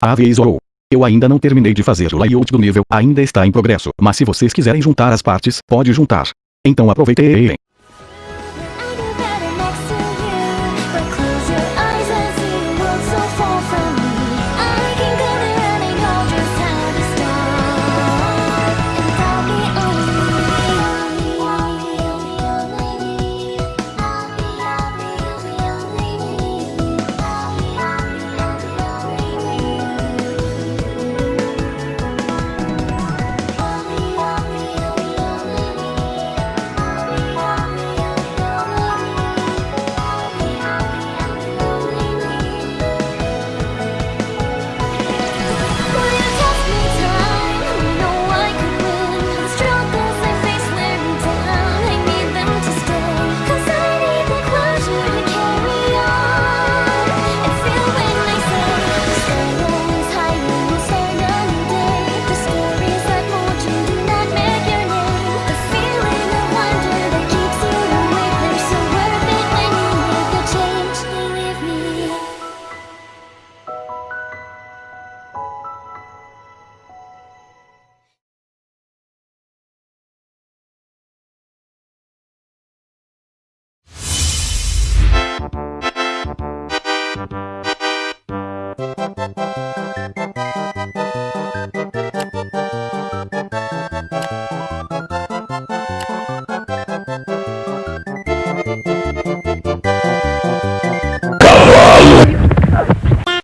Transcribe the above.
Avisou. Eu ainda não terminei de fazer o layout do nível, ainda está em progresso, mas se vocês quiserem juntar as partes, pode juntar. Então aproveitem. Thank you.